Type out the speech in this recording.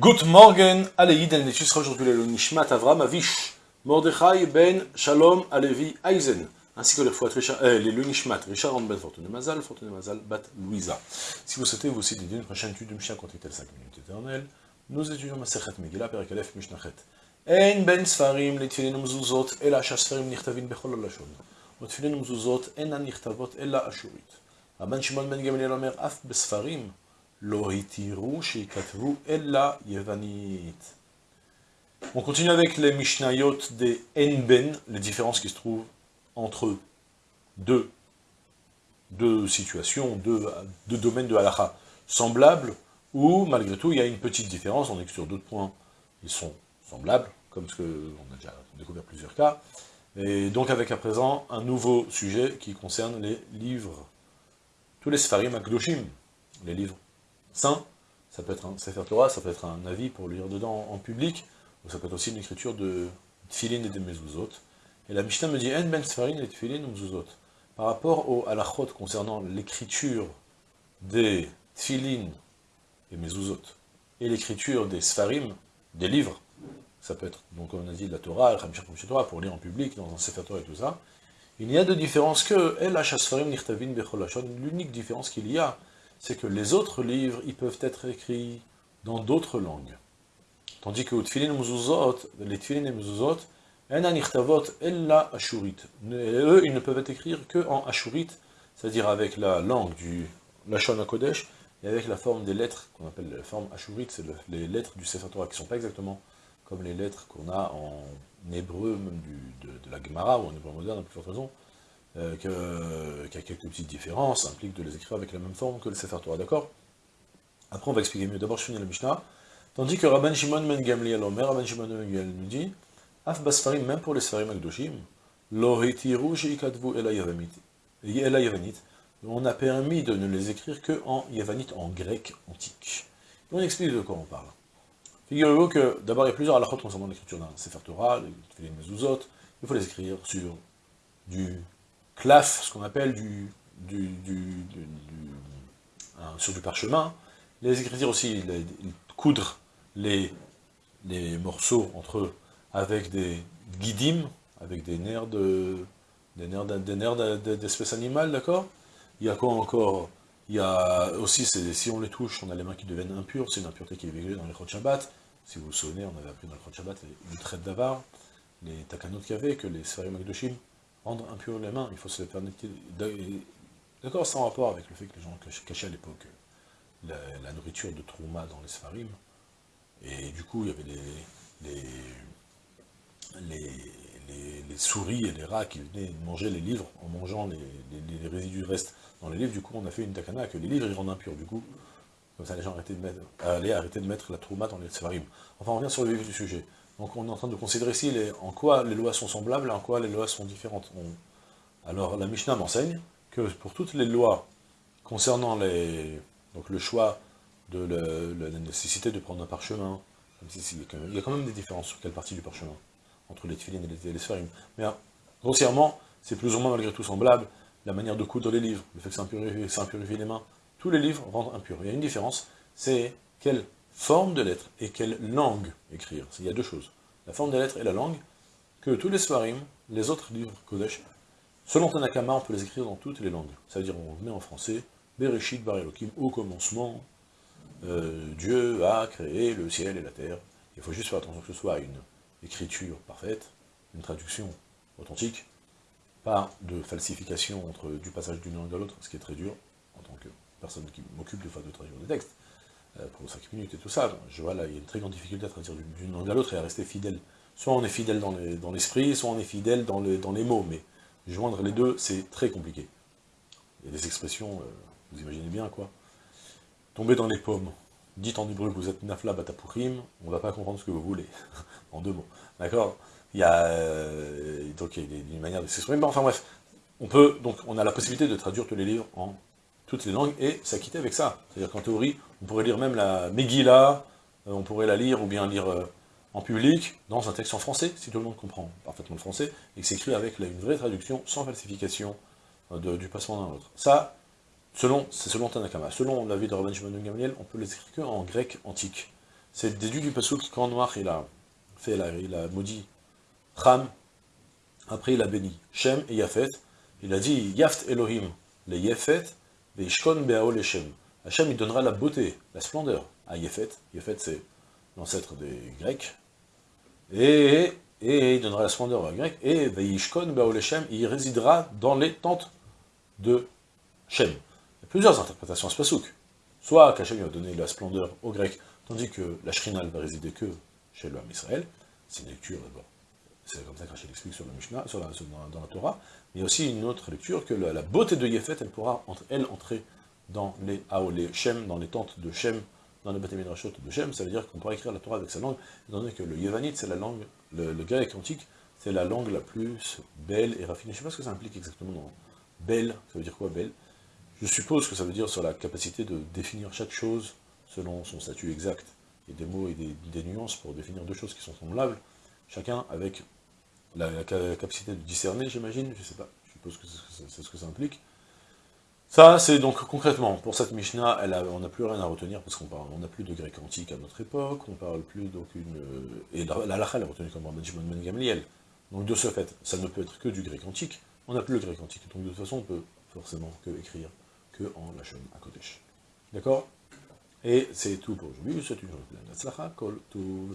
Good Morgen, Aleïd, El Nechis, Rajotulelo, Nishmat Avram, Avish, Mordechai, Ben, Shalom, Alevi, Eisen, ainsi que les fouet, euh, les Nishmat, Richard Ben Fortune Mazal, Fortune Mazal, Bat Louisa. Si vous souhaitez vous aussi dédier une prochaine étude de Mishnah contactez le 5 minutes éternelles, nous étudions Masechet Megillah, Perikalef, Mishnachet. En Ben Sfarim, les Tfilin Mzuzot, et la Shasfarim Nirtavin Bechol Lashon. Otfilin Mzuzot, en Nirtavot, et la Ashurite. Rabban Shimon Ben Gamliel Omer, Af Besfarim, ella yevanit. On continue avec les Mishnayot des Enben, les différences qui se trouvent entre deux, situations, deux, domaines de halakha semblables, où malgré tout il y a une petite différence, on est que sur d'autres points ils sont semblables, comme ce qu'on a déjà découvert plusieurs cas, et donc avec à présent un nouveau sujet qui concerne les livres, tous les Sfarim Akdoshim, les livres saint, ça peut être un Sefer Torah, ça peut être un avis pour lire dedans en public, ou ça peut être aussi une écriture de Tfilin et de Mezuzot. Et la Mishnah me dit, En ben Sfarin et Tfilin ou Mezuzot. Par rapport au halachot concernant l'écriture des Tfilin et Mezuzot, et l'écriture des Sfarim, des livres, ça peut être, donc on a dit, la Torah, le Torah, pour lire en public, dans un Sefer Torah et tout ça, il n'y a de différence que El Nirtavin l'unique différence qu'il y a, c'est que les autres livres, ils peuvent être écrits dans d'autres langues. Tandis que les Tfilin et Muzuzot, ella ashurit. Eux, ils ne peuvent être écrits que en ashurit, c'est-à-dire avec la langue du Lashon HaKodesh, et avec la forme des lettres, qu'on appelle la forme ashurit, c'est les lettres du Sefer qui ne sont pas exactement comme les lettres qu'on a en hébreu, même de, la Gemara, ou en hébreu moderne, à plus forte raison, euh, qu'il y a quelques petites différences, implique de les écrire avec la même forme que le Sefer Torah, d'accord? Après, on va expliquer mieux. D'abord, je finis la Mishnah. Tandis que Rabban Shimon Ben Gamliel Omer, Rabban Shimon Ben Gamliel nous dit, Af Basfarim, même pour les Sfarim Akdoshim, sheikadvu ela yavanit, on a permis de ne les écrire que en en grec antique. On explique de quoi on parle. Figurez-vous que, d'abord, il y a plusieurs halachot concernant l'écriture d'un Sefer Torah, les Mezuzot, il faut les écrire sur du claf, ce qu'on appelle du, sur du parchemin. Les écritures aussi, coudre les, les morceaux entre eux avec des guidim, avec des nerfs de des nerfs des nerfs d'espèces animales, d'accord? Il y a quoi encore? Il y a aussi, si on les touche, on a les mains qui deviennent impures, c'est une impureté qui est véhiculée dans les Shabbat. Si vous vous souvenez, on avait appris dans le Chod Shabbat les traite d'avar, les takanot qu'il y avait, que les Sfarim Akdoshim rendre impur les mains, il faut se faire D'accord, sans rapport avec le fait que les gens cachaient à l'époque la, nourriture de Trouma dans les Sfarim, et du coup il y avait les, les, les, souris et les rats qui venaient manger les livres en mangeant les, résidus restes dans les livres, du coup on a fait une takana que les livres ils rendent impurs, du coup, comme ça les gens arrêtaient de mettre, allaient arrêter de mettre la Trouma dans les Sfarim. Enfin on revient sur le vif du sujet. Donc on est en train de considérer ici en quoi les lois sont semblables et en quoi les lois sont différentes. Alors la Mishnah m'enseigne que pour toutes les lois concernant le choix de la nécessité de prendre un parchemin, il y a quand même des différences sur quelle partie du parchemin, entre les tefillin et les. Mais hein, grossièrement, c'est plus ou moins malgré tout semblable, la manière de coudre les livres, le fait que ça impurifie, les mains, tous les livres rendent impurs. Il y a une différence, c'est quelle forme de lettre et quelle langue écrire. Il y a deux choses, la forme des lettres et la langue, que tous les Svarim, les autres livres Kodesh, selon Tanakama, on peut les écrire dans toutes les langues. C'est-à-dire, on met en français, Bereshit Bar Elohim, au commencement, euh, Dieu a créé le ciel et la terre. Il faut juste faire attention que ce soit une écriture parfaite, une traduction authentique, pas de falsification entre du passage d'une langue à l'autre, ce qui est très dur, en tant que personne qui m'occupe de de traduire des textes. Euh, pour 5 minutes et tout ça, je vois là, il y a une très grande difficulté à traduire d'une langue à l'autre et à rester fidèle. Soit on est fidèle dans l'esprit, soit on est fidèle dans les, dans les mots, mais joindre les deux, c'est très compliqué. Il y a des expressions, euh, vous imaginez bien quoi. Tomber dans les pommes, dites en hébreu que vous êtes nafla batapurim, on ne va pas comprendre ce que vous voulez, en deux mots. D'accord? Il y a euh, donc il y a une manière de s'exprimer, enfin bref, on peut, donc on a la possibilité de traduire tous les livres en toutes les langues, et s'acquitter avec ça. C'est-à-dire qu'en théorie, on pourrait lire même la Megillah, euh, on pourrait la lire, ou bien lire euh, en public, dans un texte en français, si tout le monde comprend parfaitement le français, et que c'est écrit avec une vraie traduction, sans falsification euh, du passement d'un autre. Ça, selon, c'est selon Tanakama. Selon l'avis de Rabban Shimon Gamliel, on peut les écrire qu'en grec antique. c'est déduit du pasuk quand Noir il a fait, il a maudit Ham, après il a béni Shem et Yafet, il a dit Yaft Elohim, les Yefet, Veishkon Beao Shem. Hachem il donnera la beauté, la splendeur à Yefet, Yefet c'est l'ancêtre des Grecs, et, il donnera la splendeur aux Grecs, et Veishkon Beao Shem, il résidera dans les tentes de Shem. Il y a plusieurs interprétations à ce pasouk. Soit qu'Hachem va donner la splendeur aux Grecs, tandis que la Shrina ne va résider que chez l'homme Israël, c'est une lecture d'abord. C'est comme ça qu'Hachem explique sur le Mishnah, sur dans, la Torah. Mais il y a aussi une autre lecture, que la, beauté de Yefet, elle pourra, elle, entrer dans les les Shem, dans les tentes de Shem, dans les bâtiments de Shem, ça veut dire qu'on pourra écrire la Torah avec sa langue, étant donné que le Yevanite, c'est la langue, le, grec antique, c'est la langue la plus belle et raffinée. Je ne sais pas ce que ça implique exactement dans belle, ça veut dire quoi belle? Je suppose que ça veut dire sur la capacité de définir chaque chose selon son statut exact, et des mots et des, nuances pour définir deux choses qui sont semblables, chacun avec la, capacité de discerner, j'imagine, je sais pas, je suppose que c'est ce que ça implique. Ça, c'est donc concrètement, pour cette Mishnah, on n'a plus rien à retenir, parce qu'on on n'a plus de grec antique à notre époque, on parle plus d'aucune... Et la elle est retenue comme Benjamin Ben Gamliel. Donc de ce fait, ça ne peut être que du grec antique, on n'a plus le grec antique, donc de toute façon, on peut forcément que écrire que en Lachon à Kodesh. D'accord? Et c'est tout pour aujourd'hui, c'est une journée pleine Kol tout